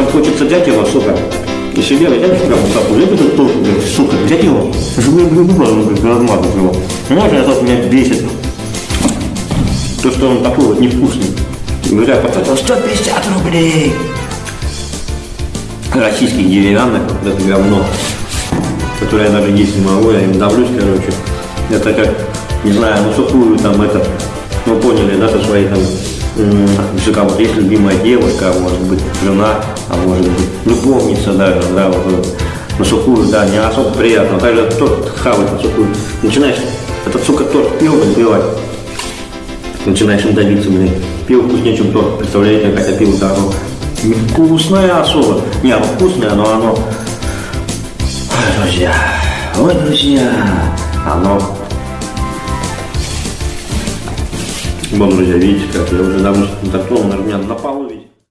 прям хочется взять его, сука, и себе взять прям так, взять этот торт, блядь, сука, взять его, чтобы я, блин, блин, размазать его. Знаешь, это меня бесит. То, что он такой вот невкусный. Говорят, вот это 150 рублей. Российских деревянных, вот это говно, которое я даже есть не могу, я им давлюсь, короче. Это как, не знаю, ну сухую там это, ну поняли, да, со своей там, м, если у кого-то есть любимая девушка, а может быть жена, а может быть любовница даже, да, вот, вот на сухую, да, не особо приятно. Также торт хавать на сухую. Начинаешь этот, сука, торт пиво разбивать. Начинаешь им давиться, блин. Пиво вкуснее, чем торт. Представляете, хотя пиво-то оно вкусное особо. Не, оно вкусное, но оно... Ой, друзья, ой, друзья, оно... Вот, друзья, видите, как я уже давно так на меня на полу видел.